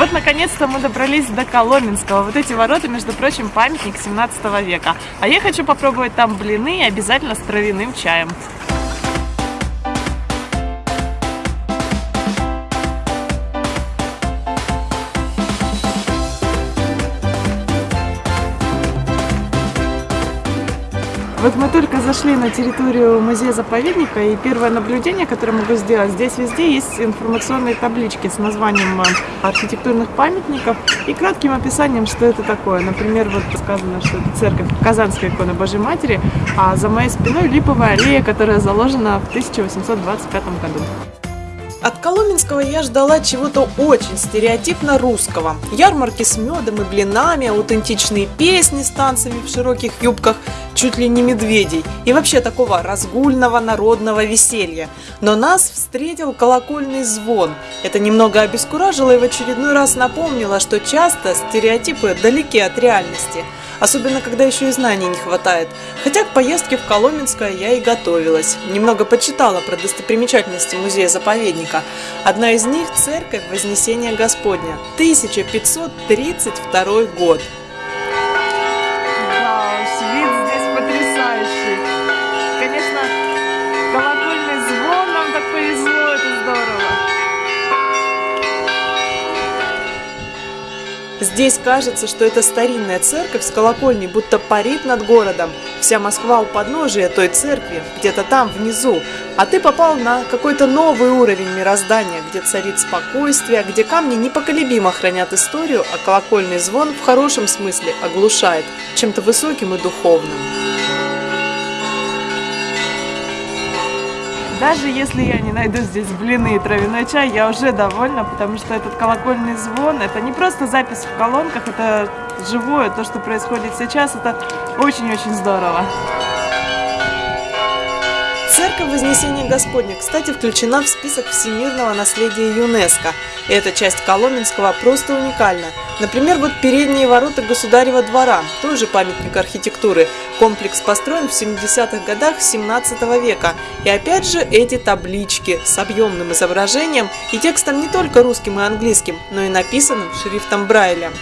вот, наконец-то мы добрались до Коломенского. Вот эти ворота, между прочим, памятник 17 века. А я хочу попробовать там блины обязательно с травяным чаем. Вот мы только зашли на территорию музея-заповедника, и первое наблюдение, которое могу сделать, здесь везде есть информационные таблички с названием э, архитектурных памятников и кратким описанием, что это такое. Например, вот сказано, что это церковь Казанской иконы Божьей Матери, а за моей спиной липовая аллея, которая заложена в 1825 году. От Коломенского я ждала чего-то очень стереотипно русского. Ярмарки с медом и блинами, аутентичные песни с танцами в широких юбках, чуть ли не медведей. И вообще такого разгульного народного веселья. Но нас встретил колокольный звон. Это немного обескуражило и в очередной раз напомнило, что часто стереотипы далеки от реальности – особенно когда еще и знаний не хватает. Хотя к поездке в Коломенское я и готовилась. Немного почитала про достопримечательности музея-заповедника. Одна из них – церковь Вознесения Господня, 1532 год. Здесь кажется, что это старинная церковь с колокольней будто парит над городом. Вся Москва у подножия той церкви, где-то там внизу. А ты попал на какой-то новый уровень мироздания, где царит спокойствие, где камни непоколебимо хранят историю, а колокольный звон в хорошем смысле оглушает чем-то высоким и духовным. Даже если я не найду здесь блины и травяной чай, я уже довольна, потому что этот колокольный звон, это не просто запись в колонках, это живое, то, что происходит сейчас, это очень-очень здорово. Церковь Вознесения Господня, кстати, включена в список всемирного наследия ЮНЕСКо. И эта часть Коломенского просто уникальна. Например, вот передние ворота Государева двора, тоже памятник архитектуры. Комплекс построен в 70-х годах 17 века. И опять же эти таблички с объемным изображением и текстом не только русским и английским, но и написанным шрифтом Брайля.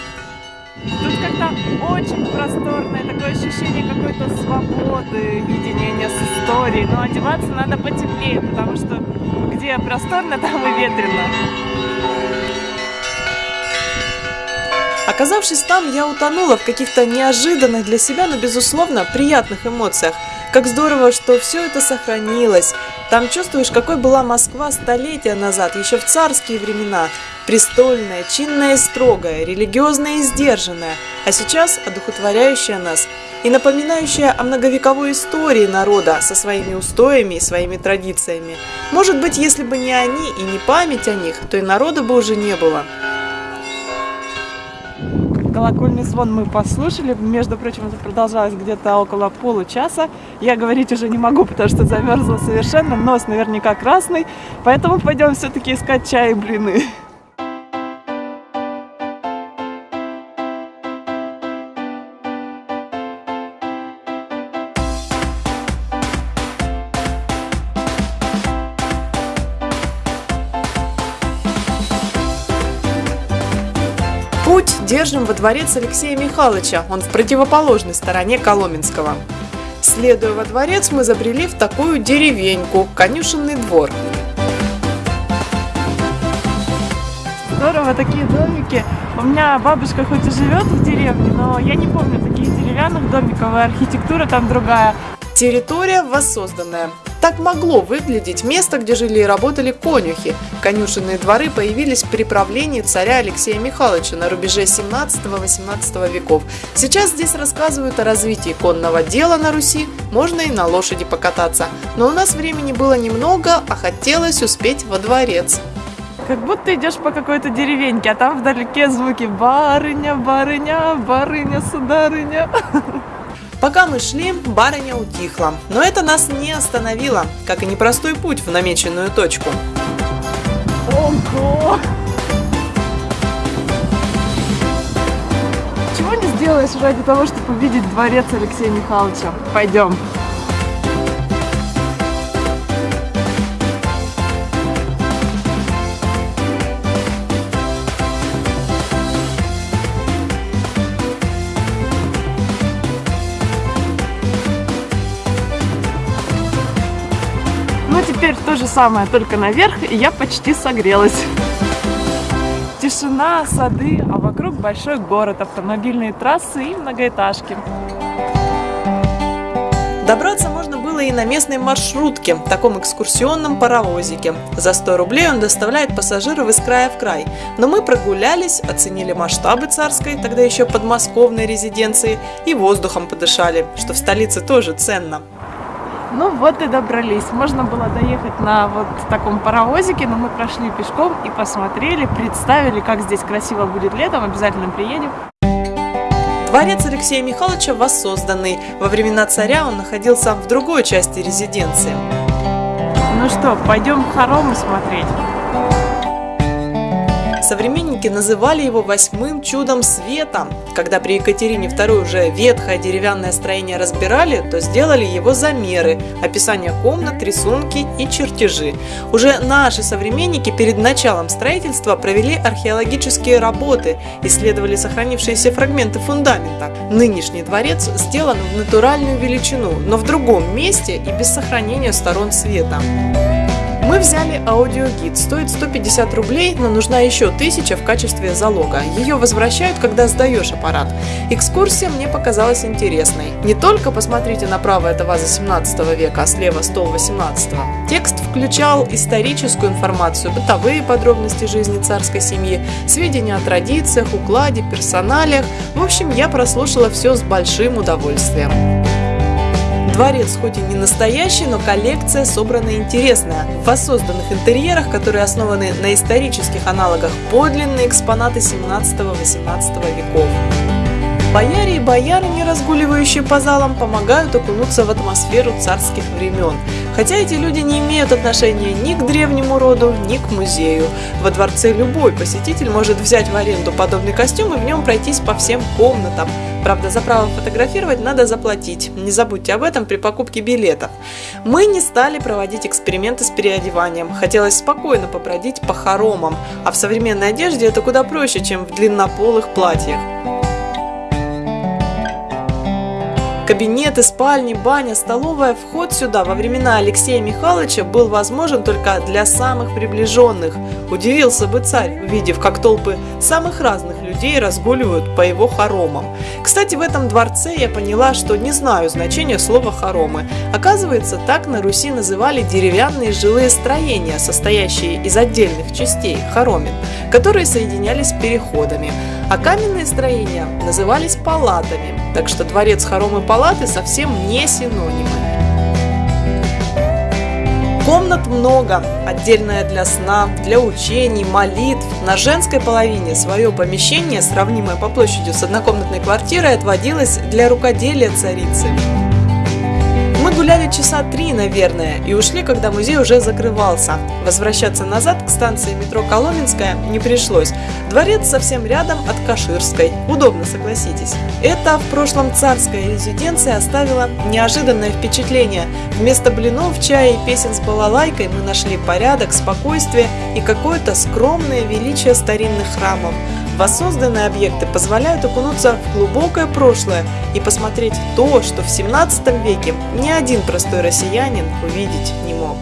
Как-то очень просторное такое ощущение какой-то свободы, единения с историей. Но одеваться надо потеплее, потому что где просторно, там и ветрено. Оказавшись там, я утонула в каких-то неожиданных для себя, но безусловно приятных эмоциях. Как здорово, что все это сохранилось. Там чувствуешь, какой была Москва столетия назад, еще в царские времена. Престольная, чинная и строгая, религиозная и сдержанная, а сейчас одухотворяющая нас и напоминающая о многовековой истории народа со своими устоями и своими традициями. Может быть, если бы не они и не память о них, то и народа бы уже не было. Колокольный звон мы послушали. Между прочим, это продолжалось где-то около получаса. Я говорить уже не могу, потому что замерзла совершенно. Нос наверняка красный. Поэтому пойдем все-таки искать чай и блины. Путь держим во дворец Алексея Михайловича, он в противоположной стороне Коломенского. Следуя во дворец, мы забрели в такую деревеньку, конюшенный двор. Здорово, такие домики. У меня бабушка хоть и живет в деревне, но я не помню таких деревянных домиков, и архитектура там другая. Территория воссозданная. Так могло выглядеть место, где жили и работали конюхи. Конюшенные дворы появились при правлении царя Алексея Михайловича на рубеже 17-18 веков. Сейчас здесь рассказывают о развитии конного дела на Руси, можно и на лошади покататься. Но у нас времени было немного, а хотелось успеть во дворец. Как будто идешь по какой-то деревеньке, а там вдалеке звуки «барыня, барыня, барыня, сударыня». Пока мы шли, барыня утихла, но это нас не остановило, как и непростой путь в намеченную точку. Ого! Чего не сделаешь ради того, чтобы увидеть дворец Алексея Михайловича? Пойдем. Теперь то же самое, только наверх, и я почти согрелась. Тишина, сады, а вокруг большой город, автомобильные трассы и многоэтажки. Добраться можно было и на местной маршрутке, таком экскурсионном паровозике. За 100 рублей он доставляет пассажиров из края в край. Но мы прогулялись, оценили масштабы царской, тогда еще подмосковной резиденции, и воздухом подышали, что в столице тоже ценно. Ну вот и добрались. Можно было доехать на вот таком паровозике, но мы прошли пешком и посмотрели, представили, как здесь красиво будет летом. Обязательно приедем. Дворец Алексея Михайловича воссозданный. Во времена царя он находился в другой части резиденции. Ну что, пойдем хоромы смотреть. Современники называли его восьмым чудом света. Когда при Екатерине II уже ветхое деревянное строение разбирали, то сделали его замеры, описание комнат, рисунки и чертежи. Уже наши современники перед началом строительства провели археологические работы, исследовали сохранившиеся фрагменты фундамента. Нынешний дворец сделан в натуральную величину, но в другом месте и без сохранения сторон света. Мы взяли аудиогид, стоит 150 рублей, но нужна еще 1000 в качестве залога. Ее возвращают, когда сдаешь аппарат. Экскурсия мне показалась интересной. Не только посмотрите направо это ваза 17 века, а слева стол 18 Текст включал историческую информацию, бытовые подробности жизни царской семьи, сведения о традициях, укладе, персоналиях. В общем, я прослушала все с большим удовольствием. Дворец хоть и не настоящий, но коллекция собрана интересная. В воссозданных интерьерах, которые основаны на исторических аналогах, подлинные экспонаты 17-18 веков. Бояре и боярыни, разгуливающие по залам, помогают окунуться в атмосферу царских времен. Хотя эти люди не имеют отношения ни к древнему роду, ни к музею. Во дворце любой посетитель может взять в аренду подобный костюм и в нем пройтись по всем комнатам. Правда, за право фотографировать надо заплатить. Не забудьте об этом при покупке билетов. Мы не стали проводить эксперименты с переодеванием. Хотелось спокойно побродить по хоромам. А в современной одежде это куда проще, чем в длиннополых платьях. Кабинеты, спальни, баня, столовая, вход сюда во времена Алексея Михайловича был возможен только для самых приближенных. Удивился бы царь, увидев, как толпы самых разных людей разгуливают по его хоромам. Кстати, в этом дворце я поняла, что не знаю значения слова хоромы. Оказывается, так на Руси называли деревянные жилые строения, состоящие из отдельных частей, хоромин, которые соединялись переходами. А каменные строения назывались палатами, так что дворец хоромы палаты совсем не синонимы. Комнат много, отдельная для сна, для учений, молитв. На женской половине свое помещение, сравнимое по площади с однокомнатной квартирой, отводилось для рукоделия царицы. Мы гуляли часа три, наверное, и ушли, когда музей уже закрывался. Возвращаться назад к станции метро Коломенская не пришлось. Дворец совсем рядом от Каширской. Удобно, согласитесь. Это в прошлом царская резиденция оставила неожиданное впечатление. Вместо блинов, чая и песен с балалайкой мы нашли порядок, спокойствие и какое-то скромное величие старинных храмов. Воссозданные объекты позволяют окунуться в глубокое прошлое и посмотреть то, что в 17 веке ни один простой россиянин увидеть не мог.